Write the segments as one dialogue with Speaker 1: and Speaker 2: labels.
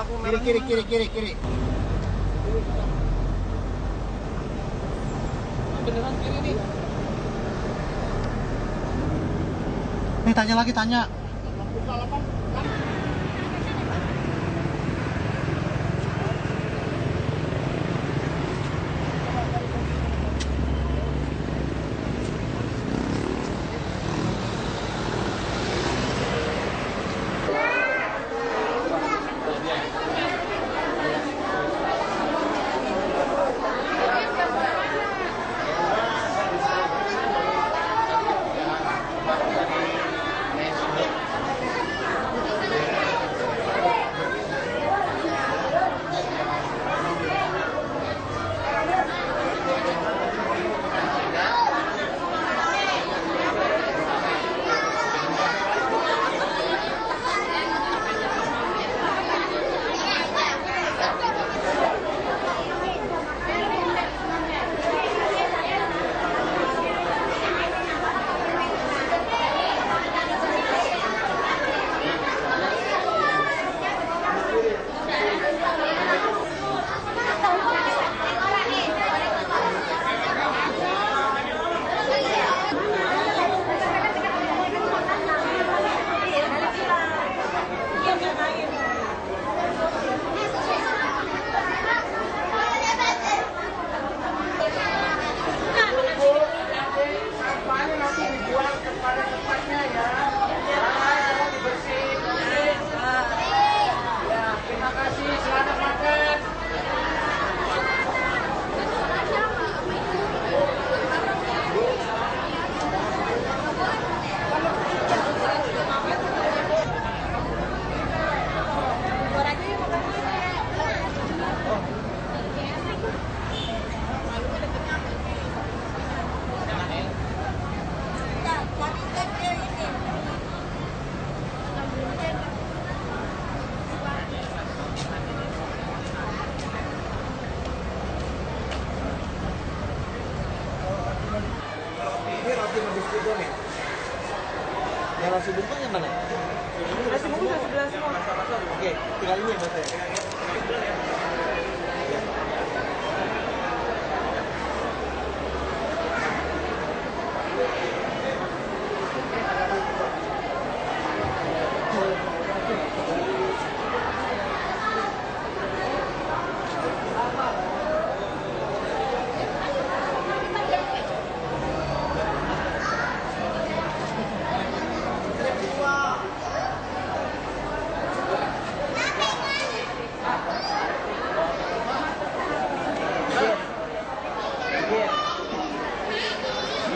Speaker 1: aku kiri kiri kiri kiri kiri.
Speaker 2: Beneran kiri nih?
Speaker 1: Nih tanya lagi tanya.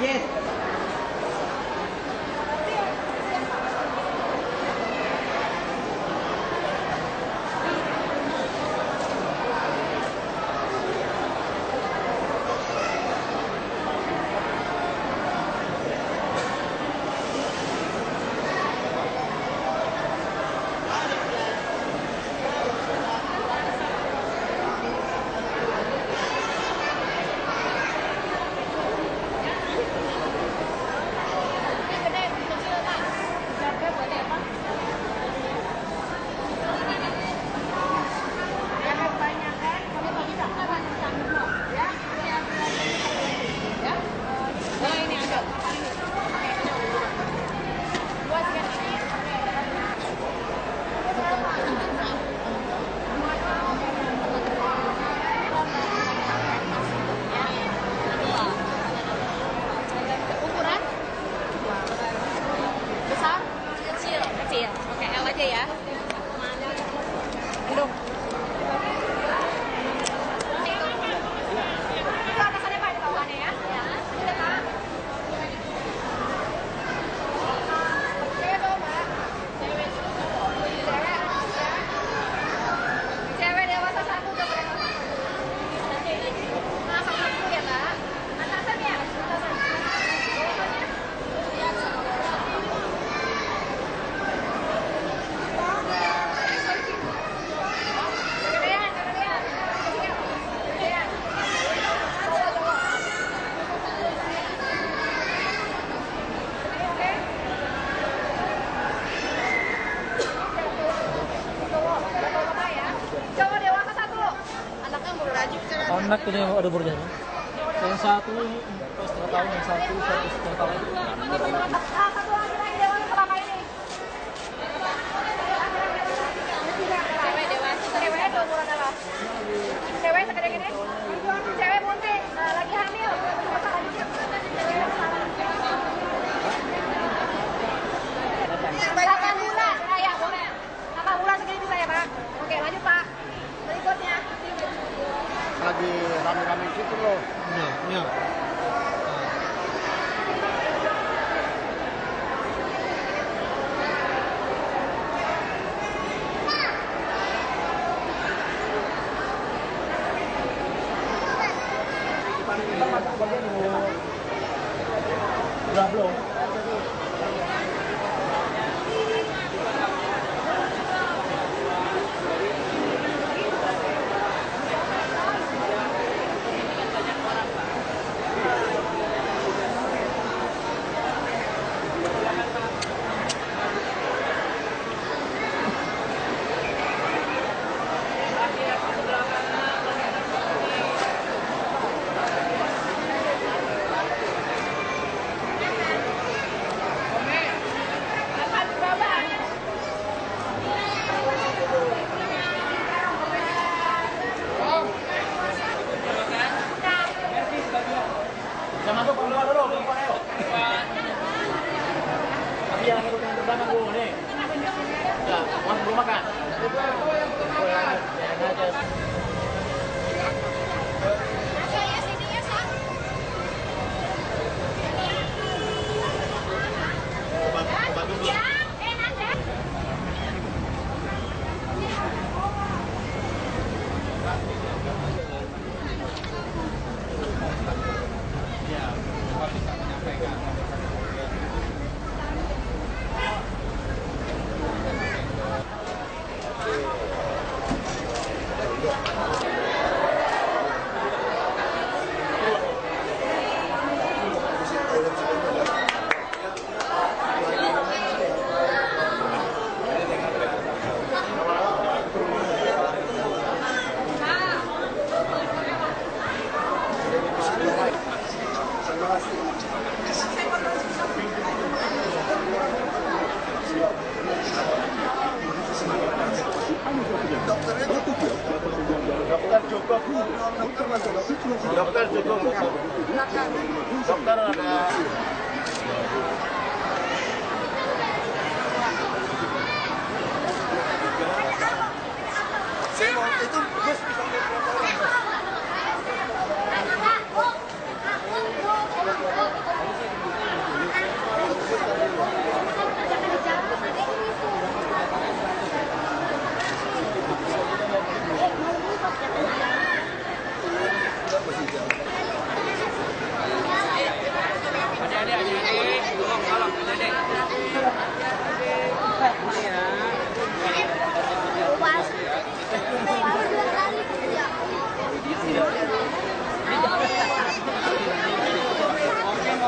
Speaker 3: belleza. aja ya.
Speaker 1: Anak ini ada umurnya yang satu setengah tahun yang satu satu setengah tahun
Speaker 4: satu lagi lagi dewan kelapa ini. Cewek dewasa, cewek dua bulan adalah. Cewek segede gini. Cewek bunting, nah, lagi hamil. Delapan bulan, ah, ya boleh. Delapan bulan segini bisa ya pak? Oke lanjut pak. Berikutnya.
Speaker 5: Lagi rame-rame gitu loh.
Speaker 1: iya iya Udah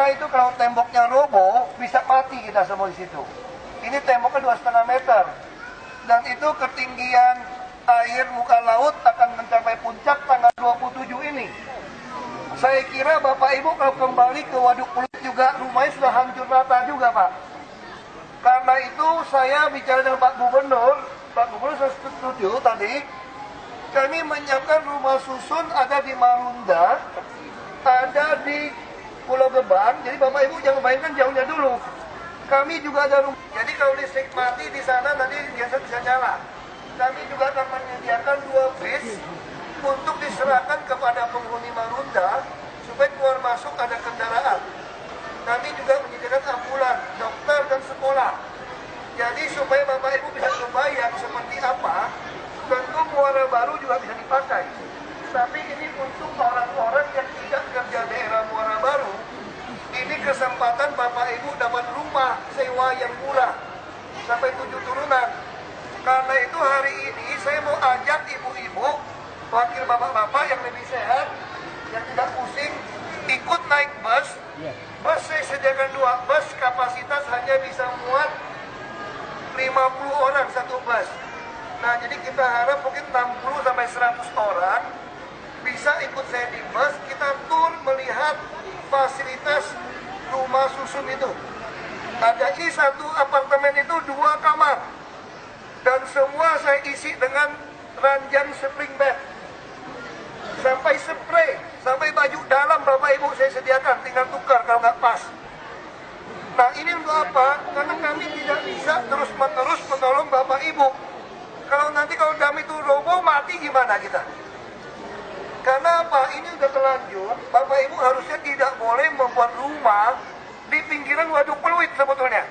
Speaker 5: karena itu kalau temboknya roboh bisa mati kita semua di situ. Ini temboknya dua setengah meter dan itu ketinggian air muka laut akan mencapai puncak tanggal 27 ini. Saya kira Bapak Ibu kalau kembali ke Waduk Pluit juga rumahnya sudah hancur rata juga Pak. Karena itu saya bicara dengan Pak Gubernur, Pak Gubernur saya setuju tadi, kami menyiapkan rumah susun ada di Marunda, ada di Pulau Gebang. Jadi Bapak Ibu jangan bayangkan jauhnya dulu. Kami juga ada rumah. Jadi kalau listrik mati di sana nanti biasa bisa nyala. Kami juga akan menyediakan dua bis untuk diserahkan kepada penghuni Marunda supaya keluar masuk ada kendaraan. Kami juga menyediakan ambulan, dokter dan sekolah. Jadi supaya Bapak Ibu bisa membayang seperti apa, tentu muara baru juga bisa dipakai. Tapi ini untuk orang-orang yang tidak kerja daerah muara baru, kesempatan Bapak Ibu dapat rumah sewa yang murah sampai tujuh turunan. Karena itu hari ini saya mau ajak ibu-ibu, wakil bapak-bapak yang lebih sehat, yang tidak pusing, ikut naik bus. Bus saya sediakan dua bus, kapasitas hanya bisa muat 50 orang satu bus. Nah, jadi kita harap mungkin 60 sampai 100 orang bisa ikut saya di bus, kita tur melihat fasilitas rumah susun itu. Ada di satu apartemen itu dua kamar. Dan semua saya isi dengan ranjang spring bed. Sampai spray, sampai baju dalam Bapak Ibu saya sediakan, tinggal tukar kalau nggak pas. Nah ini untuk apa? Karena kami tidak bisa terus-menerus menolong Bapak Ibu. Kalau nanti kalau dam itu roboh, mati gimana kita? Karena apa? Ini udah terlanjur, Bapak Ibu harusnya tidak boleh membuat rumah di pinggiran waduk peluit sebetulnya.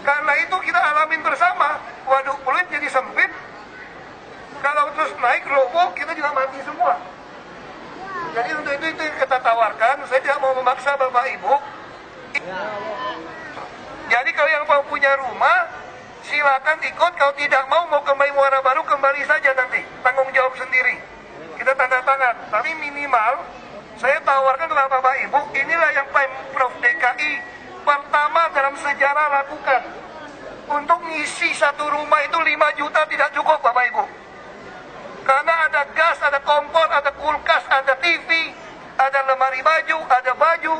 Speaker 5: Karena itu kita alamin bersama, waduk peluit jadi sempit, kalau terus naik roboh, kita juga mati semua. Jadi untuk itu, itu yang kita tawarkan, saya tidak mau memaksa Bapak Ibu. Jadi kalau yang mau punya rumah, silakan ikut. Kalau tidak mau, mau kembali Muara Baru, kembali saja nanti. Tanggung jawab sendiri. Kita tanda tangan. Tapi minimal, saya tawarkan kepada Bapak Ibu, inilah yang Pemprov DKI pertama dalam sejarah lakukan. Untuk ngisi satu rumah itu 5 juta tidak cukup Bapak Ibu. Karena ada gas, ada kompor, ada kulkas, ada TV, ada lemari baju, ada baju,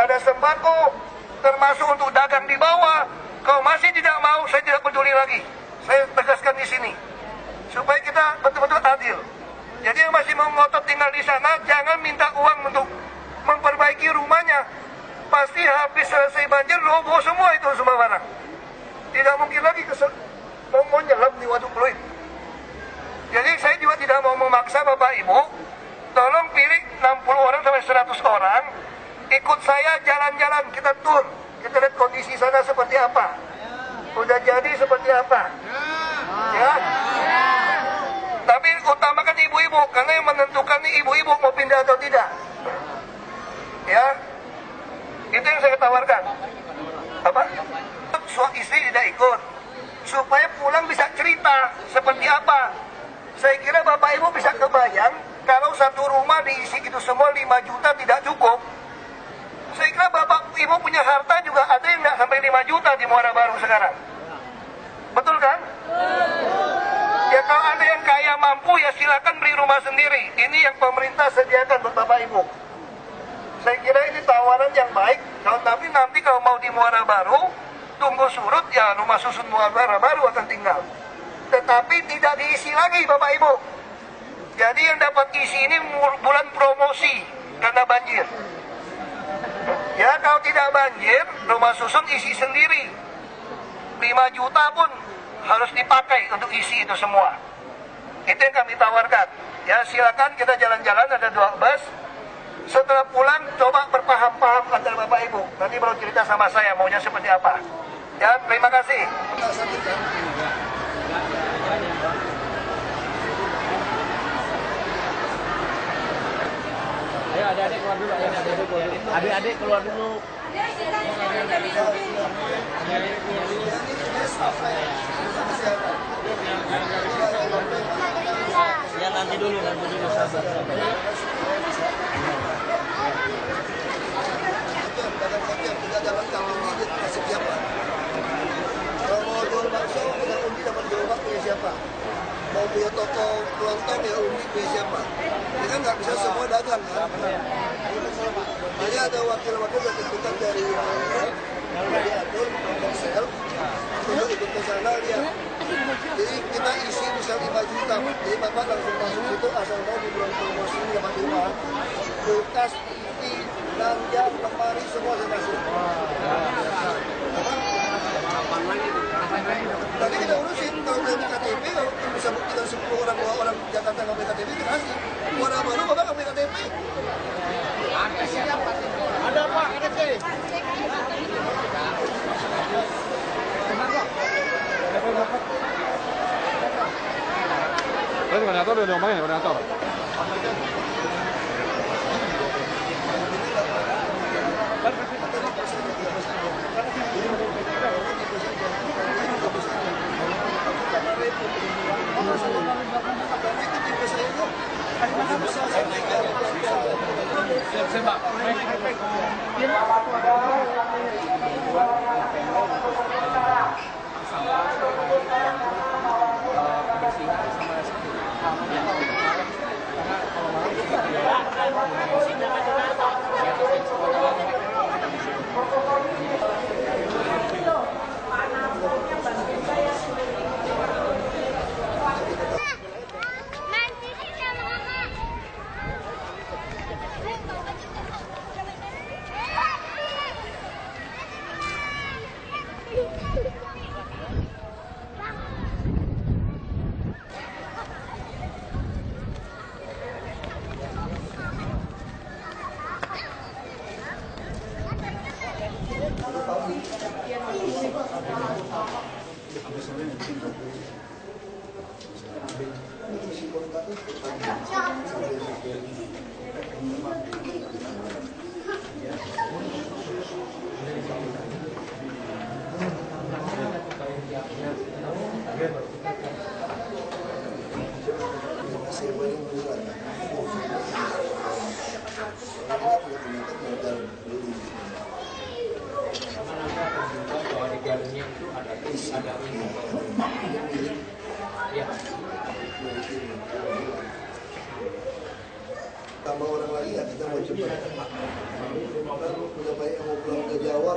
Speaker 5: ada sembako, termasuk untuk dagang di bawah. Kalau masih tidak mau, saya tidak peduli lagi. Saya tegaskan di sini. Supaya kita betul-betul adil. Jadi yang masih mau ngotot tinggal di sana, jangan minta uang untuk memperbaiki rumahnya. Pasti habis selesai banjir, roboh semua itu semua barang. Tidak mungkin lagi kesel mau, mau nyelam di waduk peluit. Jadi saya juga tidak mau memaksa Bapak Ibu, tolong pilih 60 orang sampai 100 orang, ikut saya jalan-jalan, kita tur, kita lihat kondisi sana seperti apa. Udah jadi seperti apa. Ya. Tapi utamakan ibu-ibu, karena yang menentukan nih ibu-ibu mau pindah atau tidak. Ya. Itu yang saya tawarkan. Apa? Suami istri tidak ikut. Supaya pulang bisa cerita seperti apa saya kira Bapak Ibu bisa kebayang kalau satu rumah diisi itu semua 5 juta tidak cukup. Saya kira Bapak Ibu punya harta juga ada yang nggak sampai 5 juta di Muara Baru sekarang. Betul kan? Ya kalau ada yang kaya mampu ya silakan beli rumah sendiri. Ini yang pemerintah sediakan buat Bapak Ibu. Saya kira ini tawaran yang baik. Kalau tapi nanti kalau mau di Muara Baru, tunggu surut ya rumah susun Muara Baru akan tinggal tetapi tidak diisi lagi Bapak Ibu. Jadi yang dapat isi ini bulan promosi karena banjir. Ya kalau tidak banjir, rumah susun isi sendiri. 5 juta pun harus dipakai untuk isi itu semua. Itu yang kami tawarkan. Ya silakan kita jalan-jalan ada dua bus. Setelah pulang coba berpaham-paham antara Bapak Ibu. Nanti baru cerita sama saya maunya seperti apa. Ya terima kasih.
Speaker 1: Ayo adik-adik keluar dulu, ayo adik-adik keluar dulu. Adik-adik keluar dulu. Ya nanti dulu, nanti dulu
Speaker 5: yang siapa? Kalau mau jual bakso, undi punya siapa? Mau punya toko kelontong ya undi punya siapa? Ini kan nggak bisa semua dagang kan? Hanya ada wakil-wakil yang ditentukan dari dari atur Korsel untuk ikut ke sana lihat. Jadi kita isi misal 5 juta, jadi bapak langsung masuk situ asal mau di bulan promosi dapat uang, kulkas, TV, ranjang, lemari semua saya kasih. Tapi kita urusin kalau di KTP bisa buktikan 10 orang dua orang Jakarta nggak punya KTP kita kasih. Warna baru bapak nggak punya KTP.
Speaker 1: Ada Pak, ada sih.
Speaker 6: Prendete con udah diomongin ya,
Speaker 5: magnes con la torre. Thank you.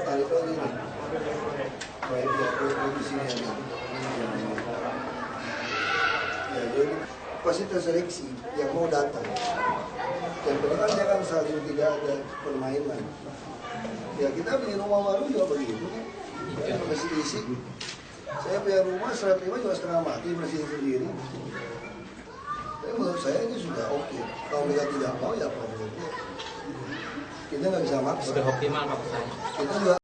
Speaker 5: Tarik lagi nih baik ya jadi pasti terseleksi yang mau datang yang penting kan jangan saling tidak ada permainan ya kita beli rumah baru juga begitu kan masih isi saya punya rumah serat lima juga setengah mati bersihin sendiri tapi menurut saya ini sudah oke. Kalau mereka tidak mau ya problemnya. Kita nggak bisa maksa.
Speaker 1: Sudah optimal maksud saya.
Speaker 5: Kita juga